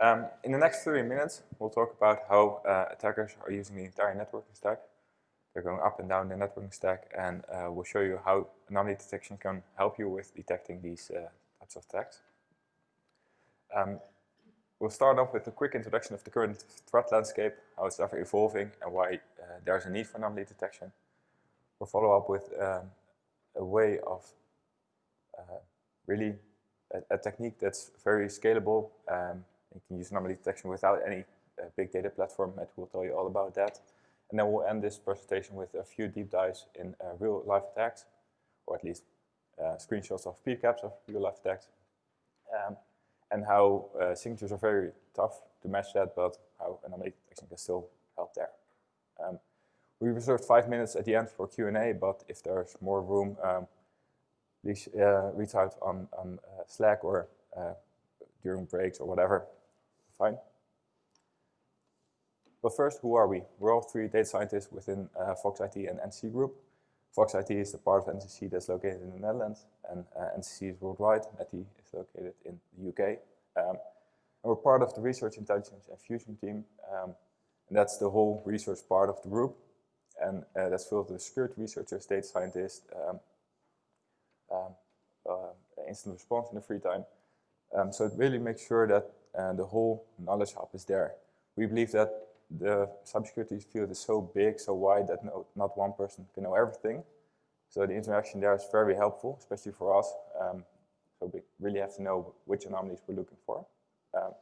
Um, in the next 30 minutes, we'll talk about how uh, attackers are using the entire networking stack. They're going up and down the networking stack, and uh, we'll show you how anomaly detection can help you with detecting these uh, types of attacks. Um, we'll start off with a quick introduction of the current threat landscape, how it's ever evolving, and why uh, there's a need for anomaly detection. We'll follow up with um, a way of uh, really a, a, technique that's very scalable. You can use anomaly detection without any uh, big data platform. Matt will tell you all about that. And then we'll end this presentation with a few deep dives in uh, real life attacks, or at least uh, screenshots of PCAPs of real life attacks, um, and how uh, signatures are very tough to match that, but how anomaly detection can still help there. Um, we reserved five minutes at the end for Q&A, but if there's more room, um, please uh, reach out on, on uh, Slack or uh, during breaks or whatever. Fine. But first, who are we? We're all three data scientists within uh, Fox IT and NCC Group. Fox IT is the part of NCC that's located in the Netherlands, and uh, NCC is worldwide. IT is located in the UK. Um, and we're part of the Research Intelligence and Fusion team, um, and that's the whole research part of the group. And uh, that's filled with security researchers, data scientists, um, um uh, instant response in the free time. Um, so it really makes sure that uh, the whole knowledge hub is there. We believe that the cybersecurity field is so big, so wide that no, not one person can know everything. So the interaction there is very helpful, especially for us. Um, so we really have to know which anomalies we're looking for. Um,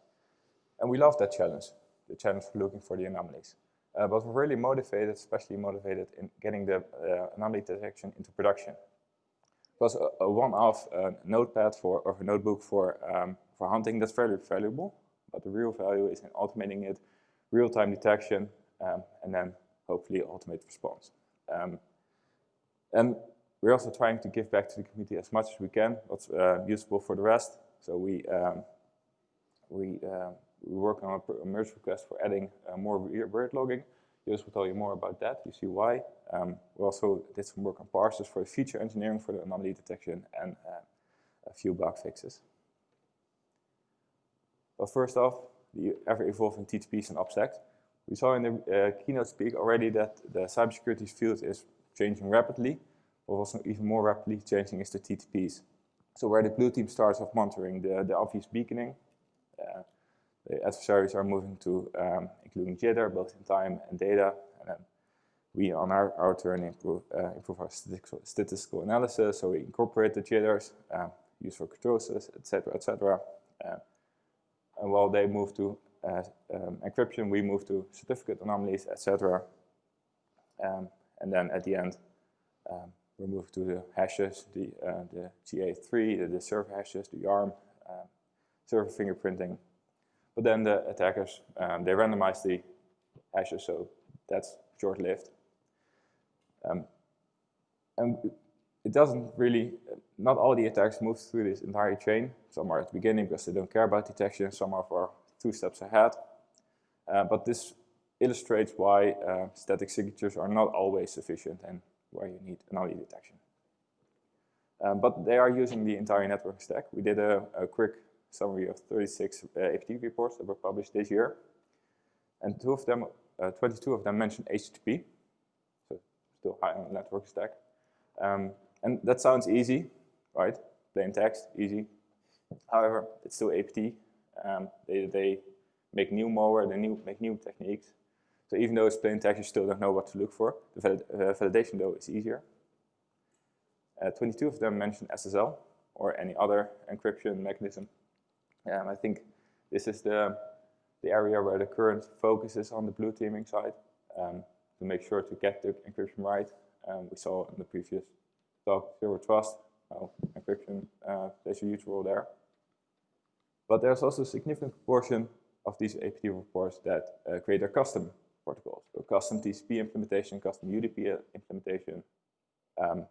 and we love that challenge, the challenge for looking for the anomalies. Uh, but we're really motivated, especially motivated in getting the uh, anomaly detection into production. Because a, a one-off uh, notepad for, or a notebook for, um, for hunting, that's very valuable. But the real value is in automating it real-time detection, um, and then hopefully automated response. Um, and we're also trying to give back to the community as much as we can, what's uh, useful for the rest. So we, um, we, uh, we work on a merge request for adding uh, more weird logging. Joost will tell you more about that, you see why. Um, we also did some work on parsers for feature engineering for the anomaly detection and uh, a few bug fixes. But first off, the ever-evolving TTPs and OPSEC. We saw in the uh, keynote speak already that the cybersecurity field is changing rapidly, but also even more rapidly changing is the TTPs. So where the blue team starts off monitoring the, the obvious beaconing, uh, the adversaries are moving to um, including jitter, both in time and data, and then we on our, our turn improve, uh, improve our statistical, statistical, analysis, so we incorporate the jitters, uh, use for kurtosis, etc., etc. And while they move to uh, um, encryption, we move to certificate anomalies, etc. Um, and then at the end, um, we move to the hashes, the, uh, the JA3, the, the server hashes, the JARM, uh, server fingerprinting. But then the attackers, um, they randomize the hashes, so that's short-lived. Um, and it doesn't really, not all the attacks move through this entire chain. Some are at the beginning because they don't care about detection, some are for two steps ahead. Uh, but this illustrates why uh, static signatures are not always sufficient and where you need anomaly detection. Um, but they are using the entire network stack. We did a, a quick summary of 36 uh, reports that were published this year. And two of them, uh, 22 of them mentioned HTTP, so still high on the network stack. Um, and that sounds easy, right? Plain text, easy. However, it's still APT. Um, they, they make new malware, they new, make new techniques. So even though it's plain text, you still don't know what to look for. The valid, uh, validation, though, is easier. Uh, 22 of them mention SSL or any other encryption mechanism. Um, I think this is the, the area where the current focus is on the blue teaming side um, to make sure to get the encryption right. Um, we saw in the previous talk, zero trust, well, encryption uh, plays a huge role there. But there's also a significant proportion of these APT reports that uh, create their custom protocols. So custom TCP implementation, custom UDP implementation. Um,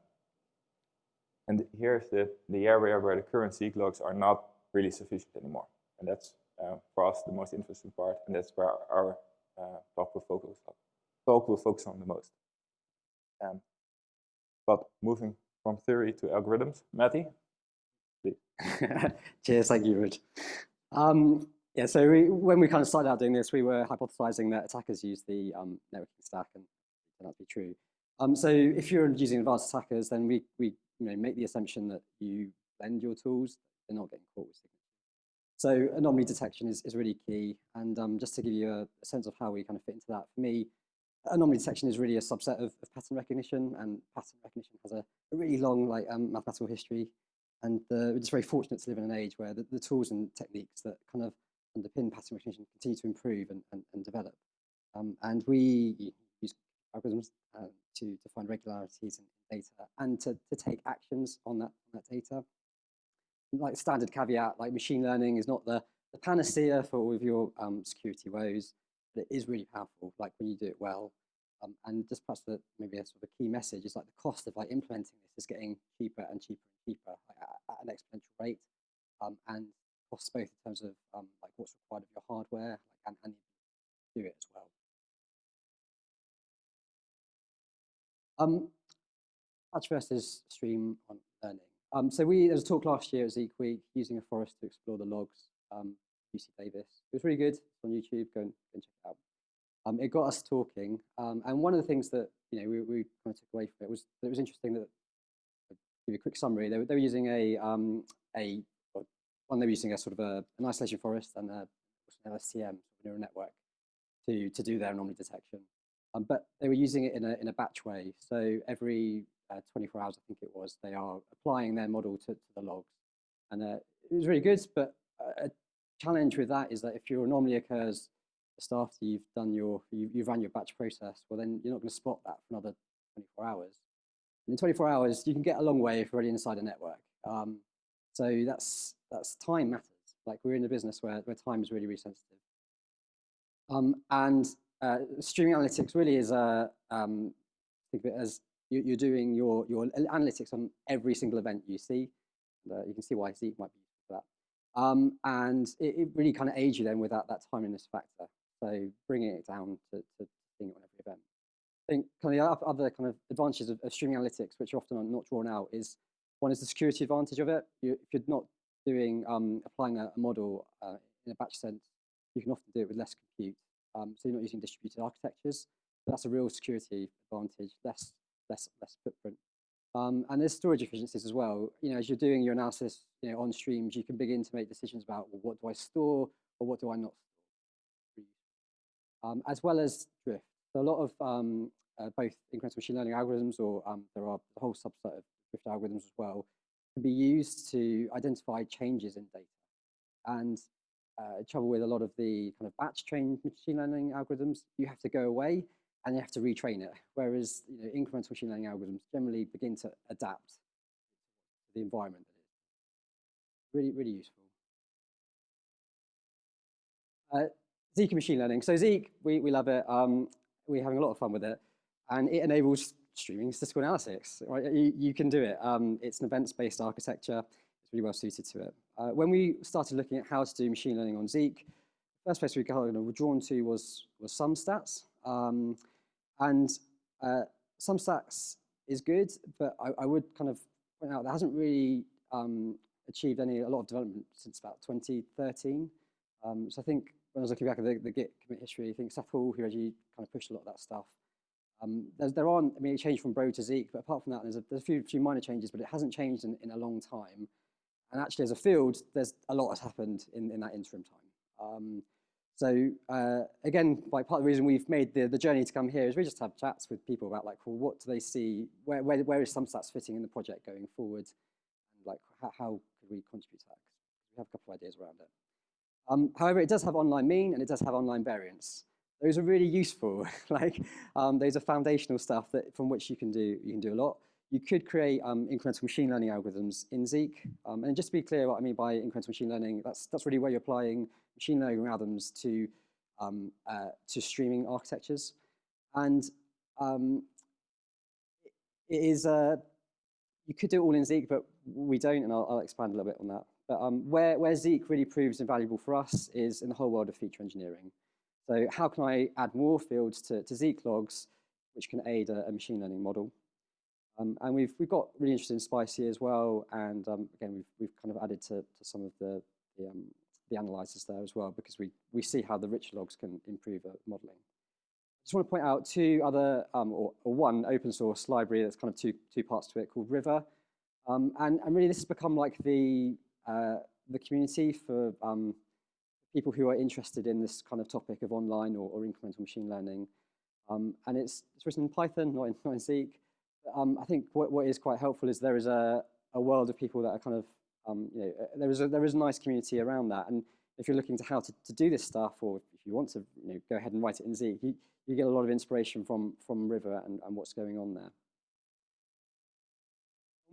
and here's the, the area where the current Zeek logs are not really sufficient anymore. And that's uh, for us the most interesting part, and that's where our uh, talk will focus, talk will focus on the most. Um, but moving from theory to algorithms. Matty? Cheers, thank you, Rich. Um, Yeah, so we, when we kind of started out doing this, we were hypothesizing that attackers use the um, networking stack, and to be true. Um, so if you're using advanced attackers, then we, we you know, make the assumption that you blend your tools, they're not getting caught with signatures. So anomaly detection is, is really key. And um, just to give you a, a, sense of how we kind of fit into that, for me, anomaly detection is really a subset of, of pattern recognition, and pattern recognition has a, a really long like um, mathematical history. And uh, we're just very fortunate to live in an age where the, the, tools and techniques that kind of underpin pattern recognition continue to improve and, and, and develop. Um, and we use algorithms uh, to, to find regularities in data and to, to take actions on that, on that data. Like standard caveat, like machine learning is not the, the panacea for all of your um, security woes, it is really powerful, like when you do it well. Um, and just perhaps the, maybe a sort of a key message is like the cost of like implementing this is getting cheaper and cheaper and cheaper like, at, at, an exponential rate. Um, and costs both in terms of um, like what's required of your hardware like, and, and do it as well. Um, batch versus stream on learning. Um, so we, there was a talk last year at Zeek Week using a forest to explore the logs, um, UC Davis. It was really good. It's on YouTube. Go and, go and check it out. Um, it got us talking. Um, and one of the things that you know we, we kind of took away from it was it was interesting that, I'll give you a quick summary, they were, they were using a, um, a one, they were using a sort of a, an isolation forest and a, an LSTM, neural network, to, to do their anomaly detection. Um, but they were using it in a, in a batch way. So every uh, 24 hours, I think it was, they are applying their model to, to the logs. And uh, it was really good, but a challenge with that is that if your anomaly occurs just after you've done your, you, you've run your batch process, well then you're not going to spot that for another 24 hours. And in 24 hours, you can get a long way if you're already inside a network. Um, so that's, that's time matters. Like we're in a business where, where time is really, really sensitive. Um, and uh, streaming analytics really is a, um, think of it as you, are doing your, your analytics on every single event you see. Uh, you can see why Zeek might be. Um, and it, it, really kind of aids you then with that, timeliness factor. So bringing it down to, to seeing it on every event. I think kind of the other kind of advantages of, of streaming analytics, which are often not drawn out, is one is the security advantage of it. You, if you're not doing um, applying a, a model uh, in a batch sense, you can often do it with less compute. Um, so you're not using distributed architectures. That's a real security advantage, less less less footprint. Um, and there's storage efficiencies as well. You know, as you're doing your analysis, you know, on streams, you can begin to make decisions about well, what do I store or what do I not store, um, as well as drift. So a lot of um, uh, both incremental machine learning algorithms, or um, there are a whole subset of drift algorithms as well, can be used to identify changes in data. And uh, trouble with a lot of the kind of batch trained machine learning algorithms, you have to go away and you have to retrain it. Whereas you know, incremental machine learning algorithms generally begin to adapt to the environment. Really, really useful. Uh, Zeek machine learning. So Zeek, we, we love it. Um, we're having a lot of fun with it. And it enables streaming statistical analysis. Right? You, you can do it. Um, it's an events-based architecture. It's really well suited to it. Uh, when we started looking at how to do machine learning on Zeek, the first place we were drawn to was, was SumStats. Um, and uh, stacks is good, but I, I, would kind of point out that hasn't really um, achieved any a lot of development since about 2013. Um, so I think when I was looking back at the, the Git commit history, I think Seth Hall, who actually kind of pushed a lot of that stuff. Um, there aren't, I mean, it changed from Bro to Zeek, but apart from that, there's a, there's a few, few minor changes, but it hasn't changed in, in a long time. And actually, as a field, there's a lot has happened in, in that interim time. Um, so uh, again, like part of the reason we've made the, the journey to come here is we just have chats with people about like, well, what do they see? Where, where, where is SumStats fitting in the project going forward? And like, how, how could we contribute to that? we have a couple of ideas around it. Um, however, it does have online mean and it does have online variance. Those are really useful. like, um, those are foundational stuff that from which you can do you can do a lot. You could create um, incremental machine learning algorithms in Zeek. Um, and just to be clear what I mean by incremental machine learning, that's, that's really where you're applying machine learning algorithms to, um, uh, to streaming architectures. And um, it is, uh, you could do it all in Zeek, but we don't, and I'll, I'll expand a little bit on that. But um, where, where Zeek really proves invaluable for us is in the whole world of feature engineering. So how can I add more fields to, to Zeek logs, which can aid a, a machine learning model? Um, and we've, we've got really interested in Spicy as well. And um, again, we've, we've kind of added to, to some of the, the um, the analyzers there as well because we, we see how the rich logs can improve modeling. I just want to point out two other, um, or, or, one open source library that's kind of two, two parts to it called River. Um, and, and really this has become like the, uh, the community for um, people who are interested in this kind of topic of online or, or incremental machine learning. Um, and it's, it's written in Python, not in, not in Zeek. Um, I think what, what is quite helpful is there is a, a world of people that are kind of, um, you know, uh, there is, a, there is a nice community around that. And if you're looking to how to, to do this stuff, or if you want to you know, go ahead and write it in Zeek, you, you get a lot of inspiration from, from River and, and what's going on there.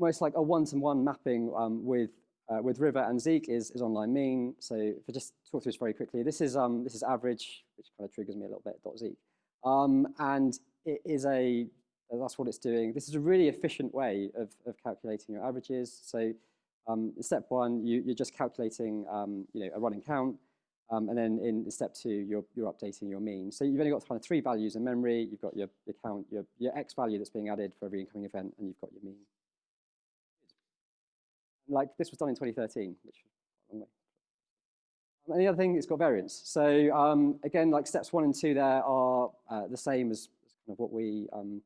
Almost like a one-to-one -one mapping um, with uh, with River and Zeek is, is online mean. So if I just talk through this very quickly, this is, um, this is average, which kind of triggers me a little bit, dot .zeek. Um, and it is a, that's what it's doing. This is a really efficient way of, of calculating your averages. So um, step one, you, you're just calculating um, you know, a running count. Um, and then in step two, you're, you're updating your mean. So you've only got kind of three values in memory. You've got your, your count, your, your x value that's being added for every incoming event, and you've got your mean like this was done in 2013, which and the other thing, it's got variance. So um, again, like steps one and two there are uh, the same as, as, kind of what we um,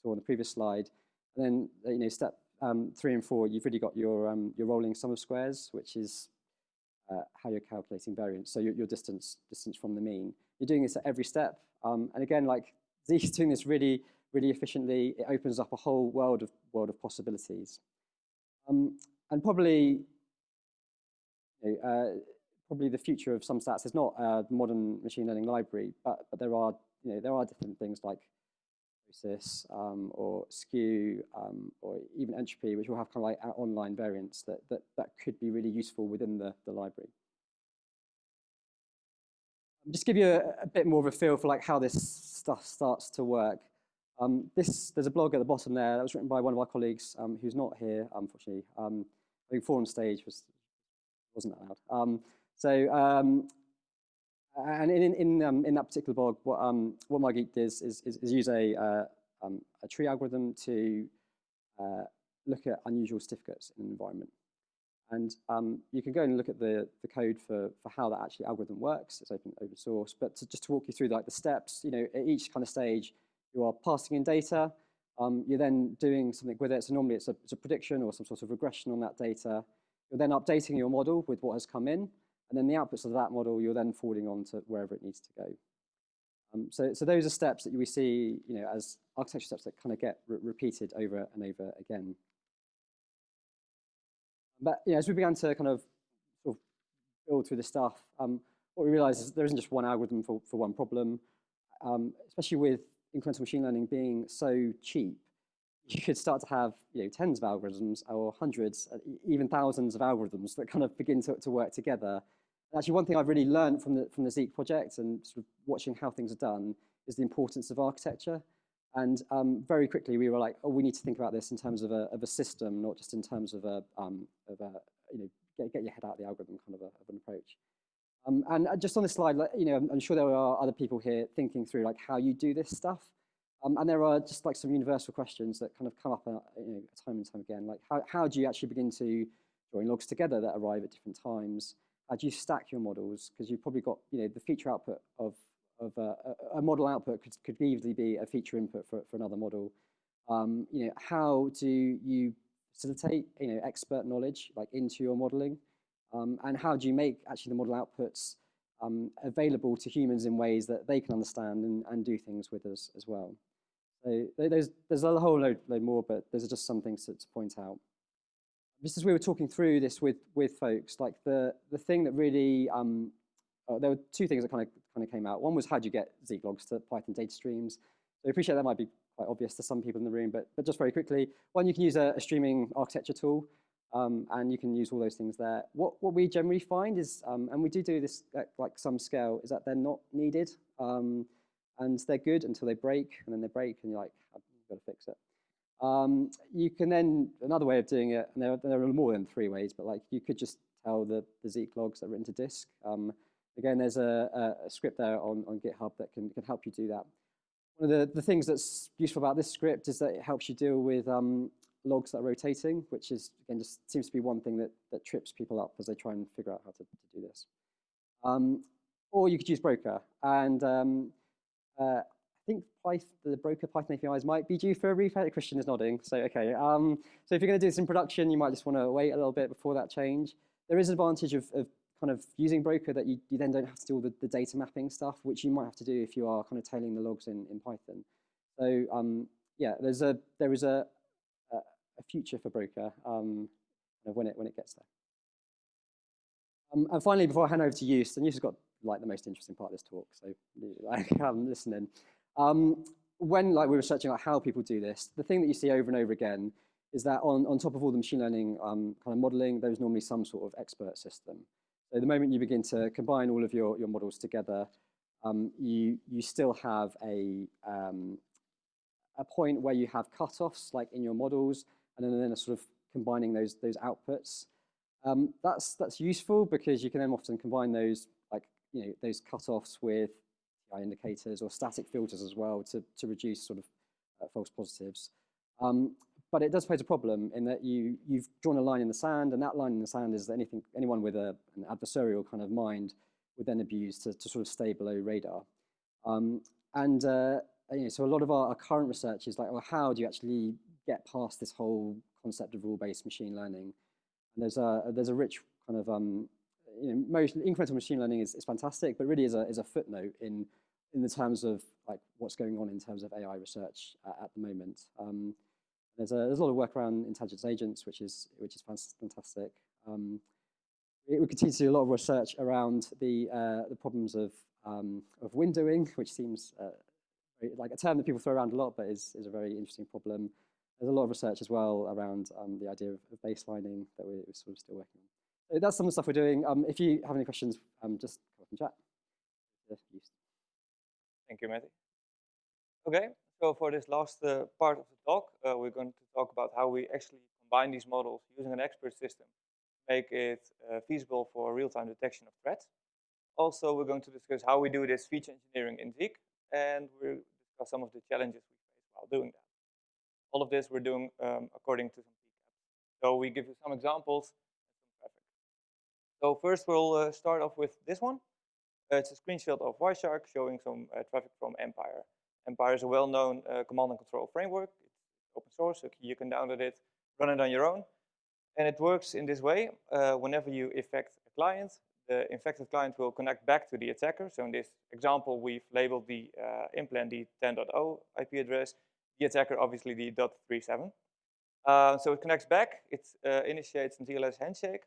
saw on the previous slide. And then, you know, step um, three and four, you've really got your, um, your rolling sum of squares, which is uh, how you're calculating variance. So your, your distance, distance from the mean. You're doing this at every step. Um, and again, like is doing this really, really efficiently. It opens up a whole world of, world of possibilities. Um, and probably, you know, uh, probably the future of SumStats is not a modern machine learning library, but, but there are, you know, there are different things like Um, or skew um, or even entropy, which will have kind of like online variants that, that, that could be really useful within the, the library. Just give you a, a bit more of a feel for like how this stuff starts to work. Um, this, there's a blog at the bottom there that was written by one of our colleagues um, who's not here, unfortunately. Um, I think forum stage was wasn't allowed. Um, so and in in um, in that particular blog, what um, what MyGeek does is, is, is use a uh, um, a tree algorithm to uh, look at unusual certificates in an environment. And um, you can go and look at the, the code for, for how that actually algorithm works. It's open, open source. But to, just to walk you through like the steps, you know, at each kind of stage, you are passing in data, um, you're then doing something with it. So normally it's a, it's a, prediction or some sort of regression on that data. You're then updating your model with what has come in. And then the outputs of that model, you're then forwarding on to wherever it needs to go. Um, so, so those are steps that we see you know, as architecture steps that kind of get re repeated over and over again. But you know, as we began to kind of sort of build through the stuff, um, what we realized is there isn't just one algorithm for, for one problem, um, especially with incremental machine learning being so cheap, you could start to have you know, tens of algorithms or hundreds, uh, even thousands of algorithms that kind of begin to, to work together. Actually, one thing I've really learned from the, from the Zeek project and sort of watching how things are done is the importance of architecture. And um, very quickly, we were like, oh, we need to think about this in terms of a, of a system, not just in terms of a, um, of a you know, get, get your head out of the algorithm kind of, a, of an approach. Um, and uh, just on this slide, you know, I'm, sure there are other people here thinking through like how you do this stuff. Um, and there are just like some universal questions that kind of come up uh, you know, time and time again. Like how, how do you actually begin to join logs together that arrive at different times? Do you stack your models? Because you've probably got, you know, the feature output of, of a, a, model output could, could easily be a feature input for, for another model. Um, you know, how do you facilitate, you know, expert knowledge like into your modeling? Um, and how do you make actually the model outputs um, available to humans in ways that they can understand and, and do things with us as well. So there's, there's a whole load, load more, but there's just some things to, to point out. Just as we were talking through this with, with folks, like the, the thing that really, um, uh, there were two things that kind of, kind of came out. One was how do you get Zeek logs to Python data streams? So I appreciate that might be quite obvious to some people in the room, but, but just very quickly, one, you can use a, a streaming architecture tool. Um, and you can use all those things there. What, what we generally find is, um, and we do do this at like some scale, is that they're not needed. Um, and they're good until they break, and then they break, and you're like, I've got to fix it. Um, you can then, another way of doing it, and there, there, are more than three ways, but like you could just tell the, the Zeek logs that are written to disk. Um, again, there's a, a, a, script there on, on GitHub that can, can help you do that. One of the, the things that's useful about this script is that it helps you deal with um, logs that are rotating, which is, again, just seems to be one thing that, that trips people up as they try and figure out how to, to do this. Um, or you could use Broker. And um, uh, I think Python, the Broker Python APIs might be due for a refresh. Christian is nodding, so okay. Um, so if you're going to do this in production, you might just want to wait a little bit before that change. There is an advantage of, of kind of using Broker that you, you then don't have to do all the, the, data mapping stuff, which you might have to do if you are kind of tailing the logs in, in Python. So um, yeah, there's a there is a a, a future for Broker um, when it when it gets there. Um, and finally, before I hand over to Joost, and Joost has got like the most interesting part of this talk, so like um, listening. Um, when like we were searching out how people do this, the thing that you see over and over again is that on, on top of all the machine learning um, kind of modeling, there's normally some sort of expert system. So the moment you begin to combine all of your, your models together, um, you, you still have a, um, a point where you have cutoffs like in your models, and then, then a sort of combining those, those outputs. Um, that's, that's useful because you can then often combine those, like, you know, those cutoffs with TI indicators or static filters as well to, to reduce sort of uh, false positives. Um, but it does pose a problem in that you, you've drawn a line in the sand, and that line in the sand is that anything, anyone with a, an adversarial kind of mind would then abuse to, to sort of stay below radar. Um, and uh, you know, so a lot of our, our, current research is like, well, how do you actually get past this whole concept of rule-based machine learning? And there's a, there's a rich kind of, um, you know, most incremental machine learning is, is fantastic, but really is a, is a footnote in, in the terms of like what's going on in terms of AI research uh, at the moment. Um, there's a, there's a lot of work around intelligence agents, which is, which is fantastic. Um, we continue to do a lot of research around the, uh, the problems of, um, of windowing, which seems uh, like a term that people throw around a lot, but is, is a very interesting problem. There's a lot of research as well around um, the idea of, baselining that we're, we're, sort of still working on. So that's some of the stuff we're doing. Um, if you have any questions, um, just come up and chat. Thank you, Matty. Okay, so for this last uh, part of the talk, uh, we're going to talk about how we actually combine these models using an expert system, make it uh, feasible for real-time detection of threats. Also, we're going to discuss how we do this feature engineering in Zeek, and we'll discuss some of the challenges we face while doing that. All of this we're doing um, according to some PCAP. So we give you some examples. So first we'll uh, start off with this one. Uh, it's a screenshot of Wireshark showing some uh, traffic from Empire. Empire is a well-known uh, command and control framework. It's open source, so you can download it, run it on your own. And it works in this way. Whenever you infect a client, the infected client will connect back to the attacker. So in this example, we've labeled the uh, implant the 10.0 IP address, the attacker obviously the .37. Uh, so it connects back, it uh, initiates a TLS handshake,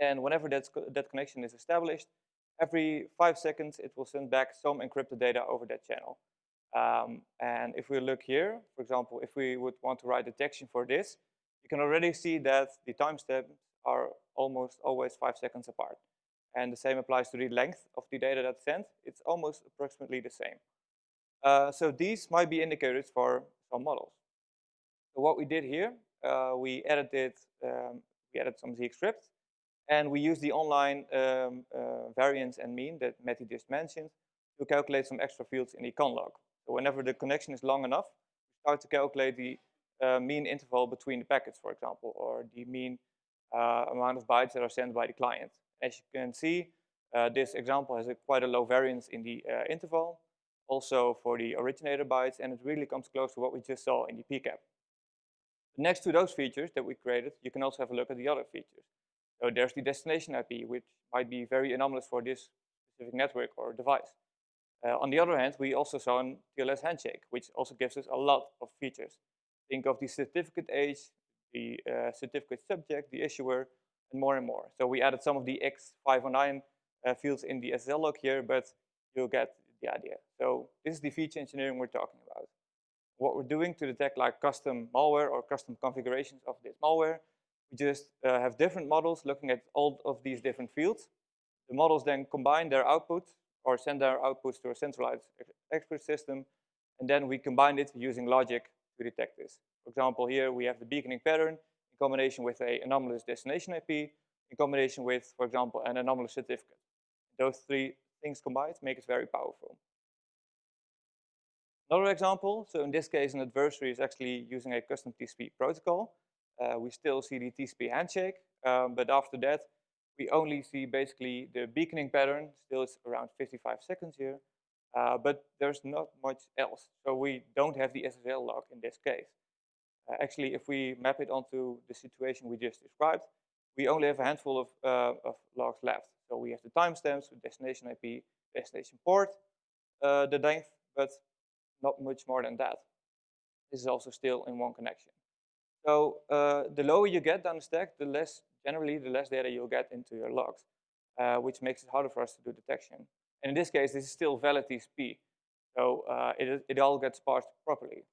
and whenever that connection is established, every five seconds it will send back some encrypted data over that channel. Um, and if we look here, for example, if we would want to write detection for this, you can already see that the timestamps are almost always five seconds apart. And the same applies to the length of the data that's sent. It's almost approximately the same. Uh, so these might be indicators for some models. So what we did here, uh, we edited um, we added some Zeek scripts, and we use the online um, uh, variance and mean that Matty just mentioned to calculate some extra fields in the conlog. So whenever the connection is long enough, we start to calculate the uh, mean interval between the packets, for example, or the mean uh, amount of bytes that are sent by the client. As you can see, uh, this example has a quite a low variance in the uh, interval, also for the originator bytes, and it really comes close to what we just saw in the PCAP. Next to those features that we created, you can also have a look at the other features. So there's the destination IP, which might be very anomalous for this specific network or device. Uh, on the other hand, we also saw an TLS handshake, which also gives us a lot of features. Think of the certificate age, the uh, certificate subject, the issuer, and more and more. So we added some of the X509 uh, fields in the SSL log here, but you'll get the idea. So this is the feature engineering we're talking about. What we're doing to detect like custom malware or custom configurations of this malware, we just uh, have different models looking at all of these different fields. The models then combine their output or send their outputs to a centralized expert system, and then we combine it using logic to detect this. For example, here we have the beaconing pattern in combination with a anomalous destination IP, in combination with, for example, an anomalous certificate. Those three things combined make it very powerful. Another example, so in this case, an adversary is actually using a custom TCP protocol. Uh, we still see the TCP handshake, um, but after that, we only see basically the beaconing pattern. Still, it's around 55 seconds here, uh, but there's not much else. So we don't have the SSL log in this case. Uh, actually, if we map it onto the situation we just described, we only have a handful of, uh, of logs left. So we have the timestamps, the destination IP, destination port, uh, the length, but not much more than that. This is also still in one connection. So uh, the lower you get down the stack, the less, generally, the less data you'll get into your logs, uh, which makes it harder for us to do detection. And in this case, this is still valid TCP. So uh, it, it all gets parsed properly.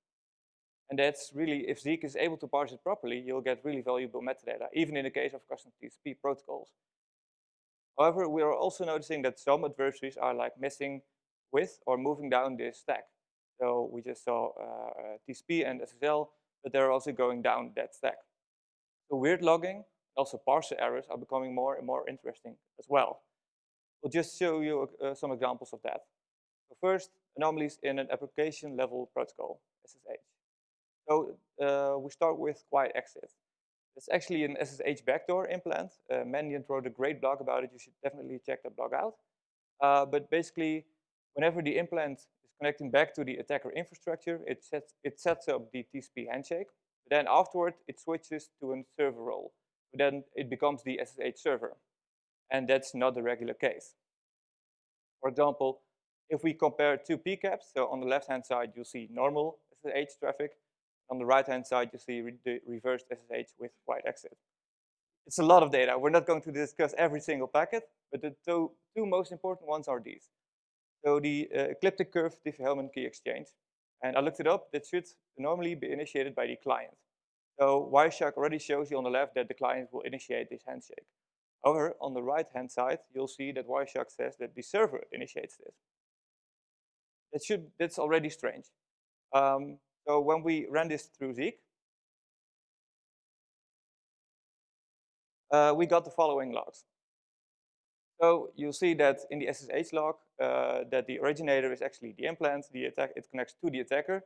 And that's really, if Zeek is able to parse it properly, you'll get really valuable metadata, even in the case of custom TCP protocols. However, we are also noticing that some adversaries are like messing with or moving down this stack. So we just saw uh, TCP and SSL, but they're also going down that stack. So weird logging, also parser errors are becoming more and more interesting as well. We'll just show you uh, some examples of that. So first, anomalies in an application level protocol, SSH. So uh, we start with QUIETEXIT. It's actually an SSH backdoor implant. Uh, Mandiant wrote a great blog about it. You should definitely check that blog out. Uh, but basically, whenever the implant connecting back to the attacker infrastructure, it sets, it sets up the TCP handshake. But then afterward, it switches to a server role. Then it becomes the SSH server. And that's not the regular case. For example, if we compare two PCAPs, so on the left-hand side, you'll see normal SSH traffic, on the right-hand side, you see re the reversed SSH with QUIETEXIT. It's a lot of data. We're not going to discuss every single packet, but the two, two most important ones are these. So the uh, elliptic curve Diffie-Hellman key exchange. And I looked it up. That should normally be initiated by the client. So Wireshark already shows you on the left that the client will initiate this handshake. However, on the right-hand side, you'll see that Wireshark says that the server initiates this. That should, that's already strange. Um, so when we ran this through Zeek, uh, we got the following logs. So you'll see that in the SSH log, uh, that the originator is actually the implant, the attack, it connects to the attacker.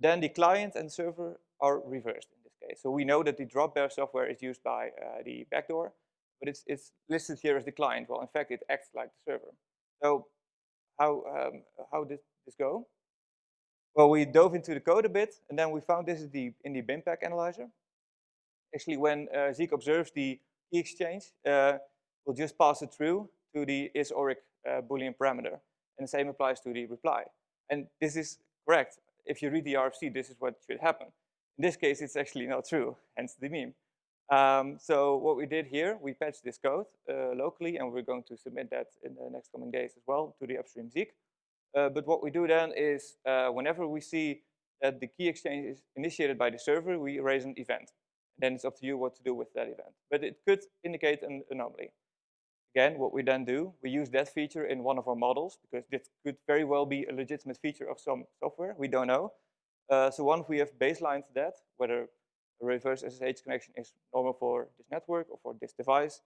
Then the client and server are reversed in this case. So we know that the dropbear software is used by uh, the backdoor, but it's, it's listed here as the client. Well, in fact, it acts like the server. So how, um, how did this go? Well, we dove into the code a bit, and then we found this is the, in the BinPAC analyzer. Actually, when uh, Zeek observes the key exchange, uh, we'll just pass it through to the is_orig uh, Boolean parameter. And the same applies to the reply. And this is correct. If you read the RFC, this is what should happen. In this case, it's actually not true, hence the meme. Um, so what we did here, we patched this code uh, locally, and we're going to submit that in the next coming days as well to the upstream Zeek. Uh, but what we do then is uh, whenever we see that the key exchange is initiated by the server, we raise an event. Then it's up to you what to do with that event. But it could indicate an anomaly. Again, what we then do, we use that feature in one of our models because this could very well be a legitimate feature of some software. We don't know. Uh, so once we have baselined that, whether a reverse SSH connection is normal for this network or for this device,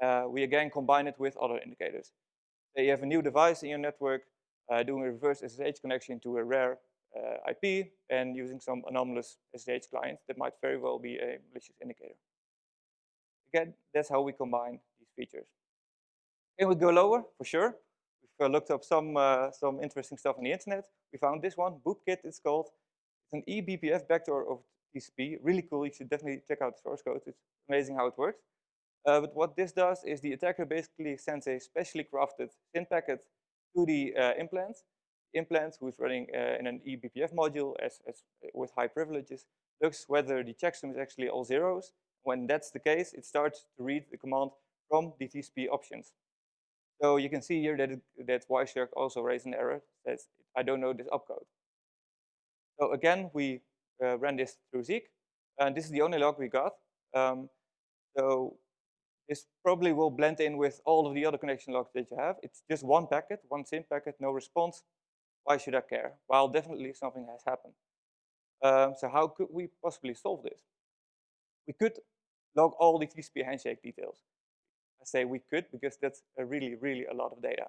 uh, we again combine it with other indicators. So you have a new device in your network, uh, doing a reverse SSH connection to a rare uh, IP and using some anomalous SSH client that might very well be a malicious indicator. Again, that's how we combine these features. Can we go lower? For sure. We've uh, looked up some, uh, some interesting stuff on the internet. We found this one, BoopKit it's called. It's an eBPF backdoor of TCP. Really cool. You should definitely check out the source code. It's amazing how it works. Uh, but what this does is the attacker basically sends a specially crafted SYN packet to the uh, implant. Implant, who is running uh, in an eBPF module as, as with high privileges, looks whether the checksum is actually all zeros. When that's the case, it starts to read the command from the TCP options. So you can see here that, it, that Wireshark also raised an error, says, I don't know this opcode. So again, we uh, ran this through Zeek, and this is the only log we got. Um, so this probably will blend in with all of the other connection logs that you have. It's just one packet, one SYN packet, no response. Why should I care? Well, definitely something has happened. Um, so how could we possibly solve this? We could log all the TCP handshake details. Say we could because that's a really, really a lot of data.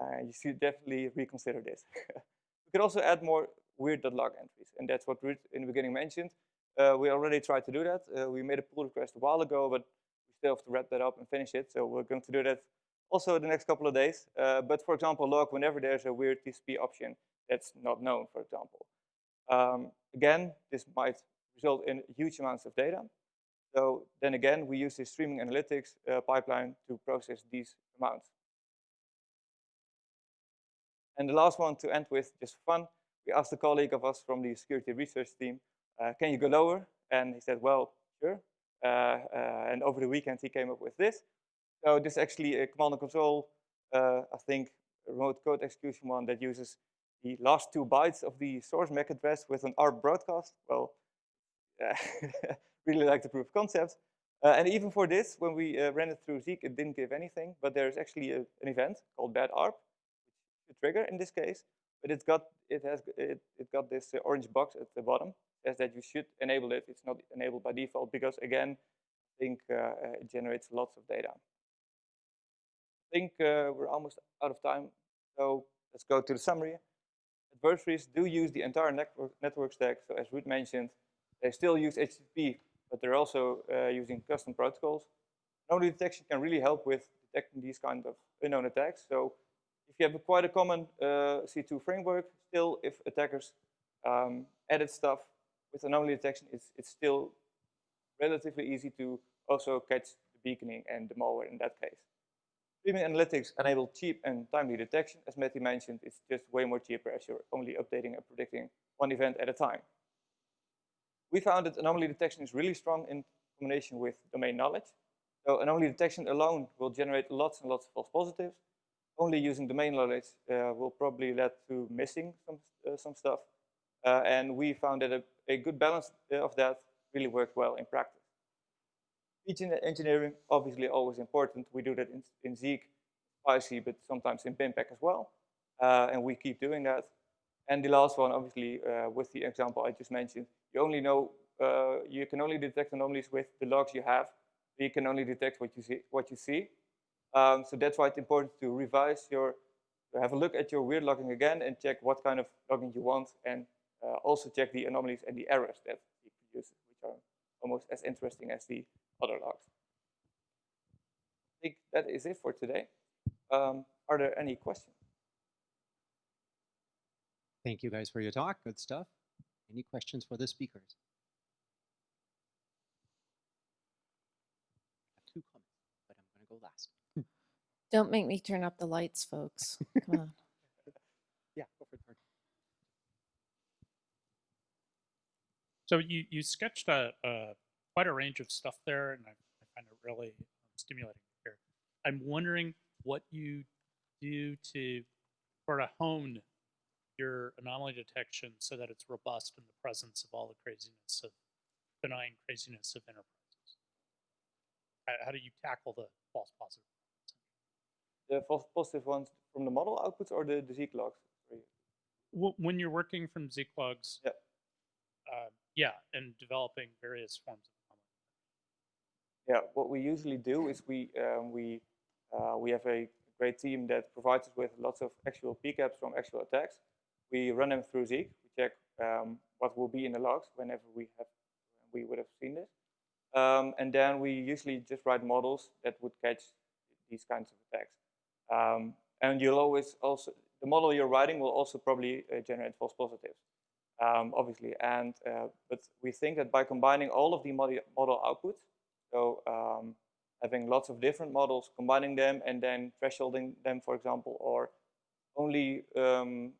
Uh, you should definitely reconsider this. we could also add more weird.log entries, and that's what Ruud in the beginning mentioned. Uh, we already tried to do that. Uh, we made a pull request a while ago, but we still have to wrap that up and finish it. So we're going to do that also the next couple of days. Uh, but for example, log whenever there's a weird TCP option that's not known, for example. Um, again, this might result in huge amounts of data. So then again, we use this streaming analytics uh, pipeline to process these amounts. And the last one to end with, just fun, we asked a colleague of us from the security research team, uh, can you go lower? And he said, well, sure. Uh, uh, and over the weekend, he came up with this. So this is actually a command and control, uh, I think, remote code execution one that uses the last two bytes of the source MAC address with an ARP broadcast. Well, really like the proof of concept. Uh, and even for this, when we uh, ran it through Zeek, it didn't give anything, but there's actually a, an event called bad ARP, which should trigger in this case, but it's got, it has, it, it got this uh, orange box at the bottom, says that you should enable it. It's not enabled by default because again, I think uh, uh, it generates lots of data. I think uh, we're almost out of time, so let's go to the summary. Adversaries do use the entire network, network stack, so as Ruud mentioned, they still use HTTP, but they're also uh, using custom protocols. Anomaly detection can really help with detecting these kind of unknown attacks. So if you have a quite a common uh, C2 framework, still if attackers um, edit stuff with anomaly detection, it's, it's still relatively easy to also catch the beaconing and the malware in that case. Streaming analytics enable cheap and timely detection. As Matty mentioned, it's just way more cheaper as you're only updating and predicting one event at a time we found that anomaly detection is really strong in combination with domain knowledge. So anomaly detection alone will generate lots and lots of false positives. Only using domain knowledge uh, will probably lead to missing some, uh, some stuff. Uh, and we found that a, a good balance uh, of that really worked well in practice. Feature engineering, obviously always important. We do that in, in Zeek, Spicy, but sometimes in BinPAC as well. Uh, and we keep doing that. And the last one, obviously, uh, with the example I just mentioned, you only know, uh, you can only detect anomalies with the logs you have. You can only detect what you see. What you see. Um, so that's why it's important to revise your, to have a look at your weird logging again and check what kind of logging you want, and uh, also check the anomalies and the errors that it produces, which are almost as interesting as the other logs. I think that is it for today. Um, are there any questions? Thank you guys for your talk. Good stuff. Any questions for the speakers? I have two comments, but I'm going to go last. Don't make me turn up the lights, folks. Come on. Yeah, go for it. Mark. So you, you sketched a, a quite a range of stuff there, and I, I find it really um, stimulating to hear. I'm wondering what you do to sort of hone your anomaly detection so that it's robust in the presence of all the craziness of benign craziness of enterprises. How, do you tackle the false positive? The false positive ones from the model outputs or the, the Zeek logs? When you're working from Zlogs, Yep. uh, yeah, and developing various forms of anomaly. Yeah, what we usually do is we um, we uh, we have a great team that provides us with lots of actual PCAPs from actual attacks. We run them through Zeek. We check um, what will be in the logs whenever we have we would have seen this, um, and then we usually just write models that would catch these kinds of attacks. Um, and you'll always also the model you're writing will also probably uh, generate false positives, um, obviously. And uh, but we think that by combining all of the model, model outputs, so um, having lots of different models, combining them, and then thresholding them, for example, or only um,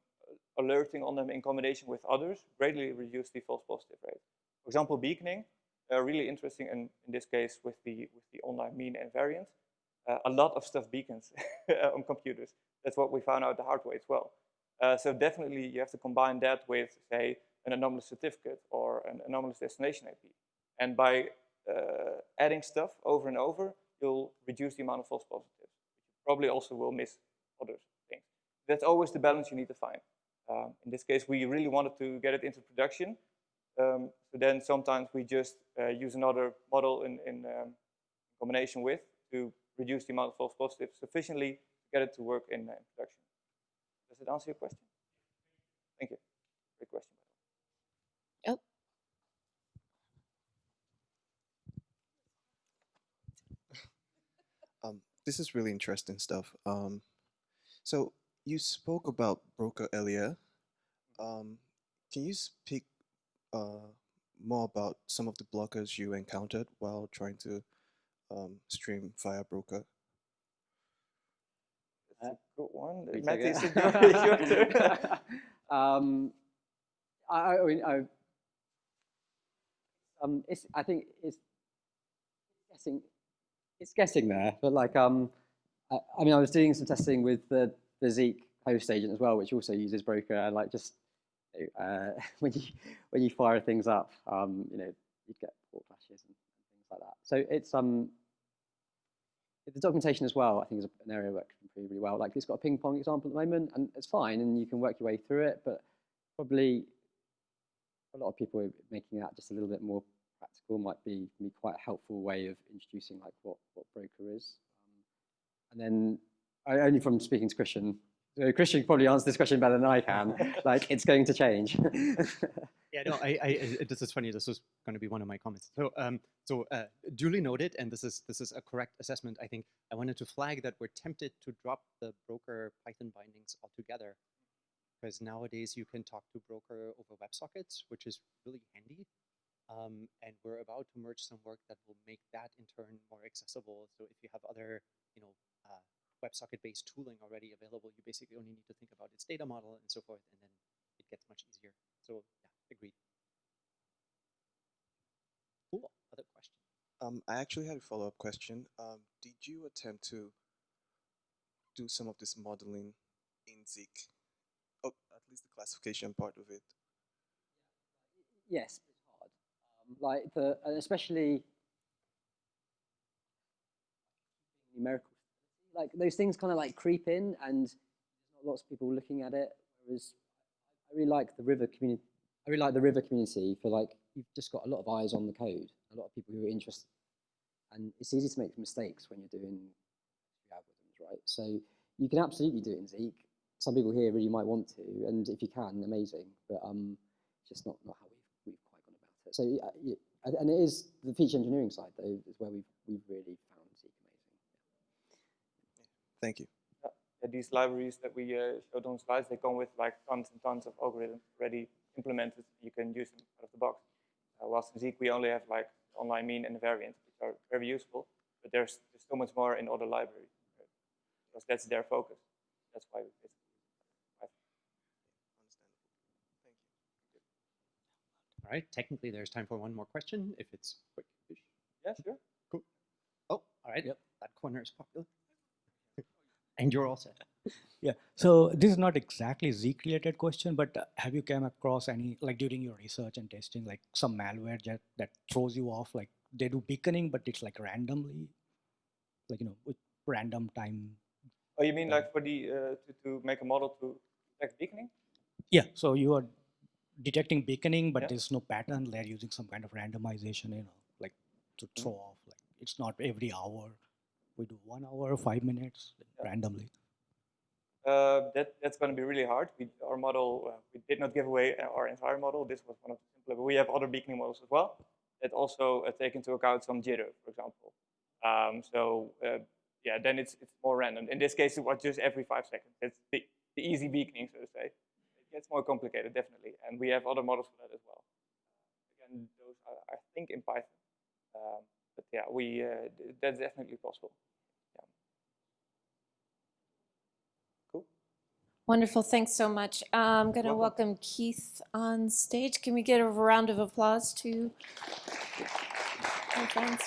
alerting on them in combination with others, greatly reduce the false positive rate. For example, beaconing, uh, really interesting, and in this case with the with the online mean and variance, uh, a lot of stuff beacons on computers. That's what we found out the hard way as well. Uh, so definitely you have to combine that with, say, an anomalous certificate or an anomalous destination IP. And by uh, adding stuff over and over, you'll reduce the amount of false positives. You probably also will miss other things. That's always the balance you need to find. Um, in this case, we really wanted to get it into production. Um, so then sometimes we just uh, use another model in, in um, combination with to reduce the amount of false positives sufficiently to get it to work in, uh, in production. Does it answer your question? Thank you. Great question. by. Oh, Um, this is really interesting stuff. Um, so you spoke about broker earlier. Um, can you speak uh, more about some of the blockers you encountered while trying to um, stream via broker? That's a good one. Me Matt, take is it. it your, your turn? um, I, I mean, I, um, it's, I think it's guessing, it's guessing there, but like, um, I, I mean, I was doing some testing with the, the Zeek host agent as well, which also uses Broker, and like just uh, when you when you fire things up, um, you know, you get port flashes and, things like that. So it's um, the documentation as well. I think is an area that can improve really well. Like it's got a ping pong example at the moment, and it's fine, and you can work your way through it. But probably a lot of people are making that just a little bit more practical might be, be quite a helpful way of introducing like what what broker is. Um, and then I, only from speaking to Christian, Christian probably answer this question better than I can. like it's going to change. Yeah, no, I, I, I- this is funny. This was going to be one of my comments. So, um, so uh, duly noted, and this is this is a correct assessment. I think I wanted to flag that we're tempted to drop the broker Python bindings altogether, because nowadays you can talk to broker over WebSockets, which is really handy. Um, and we're about to merge some work that will make that in turn more accessible. So if you have other, you know, uh, WebSocket-based tooling already available, you basically only need to think about its data model and so forth, and then it gets much easier. So yeah, agreed. Cool. Other question? Um, I actually had a follow-up question. Um, did you attempt to do some of this modeling in Zeek? Oh, at least the classification part of it. yes, it's hard. Um, like the especially numerical, like those things kind of like creep in, and there's not lots of people looking at it. Whereas I really like the river community. I really like the river community for like you've just got a lot of eyes on the code, a lot of people who are interested, and it's easy to make mistakes when you're doing algorithms, right? So you can absolutely do it in Zeek. Some people here really might want to, and if you can, amazing. But um, just not not how we've we've quite gone about it. So yeah, yeah, and- it is the feature engineering side though is where we've we've really. Thank you. Yeah, these libraries that we uh, showed on slides, they come with like tons and tons of algorithms already implemented. You can use them out of the box. Uh, whilst in Zeek, we only have like online mean and the variance, which are very useful. But there's, there's so much more in other libraries uh, because that's their focus. That's why we basically Understandable. All right. Technically, there's time for one more question if it's quick. Yeah, sure. Cool. Oh, all right. Yep. That corner is popular. And you're all set. Yeah, so this is not exactly Zeek related question, but uh, have you come across any, like during your research and testing, like some malware that, that throws you off, like they do beaconing, but it's like randomly, like, you know, with random time. Oh, you mean Yeah. like for the uh, to, to make a model to detect beaconing? Yeah, so you are detecting beaconing, but Yeah. there's no pattern. They're using some kind of randomization, you know, like to Mm. throw off, like it's not every hour. We do one hour, five minutes Yeah. randomly. Uh, that that's going to be really hard. We, our model, uh, we did not give away uh, our entire model. This was one of the simpler, but we have other beaconing models as well that also uh, take into account some jitter, for example. Um, so uh, yeah, then it's it's more random. In this case, it was just every five seconds. It's the, the easy beaconing, so to say. It gets more complicated, definitely, and we have other models for that as well. Again, those are, I think, in Python. Um, but yeah, we uh, that's definitely possible. Cool. Wonderful. Thanks so much. I'm going to Welcome. welcome Keith on stage. Can we get a round of applause to our friends?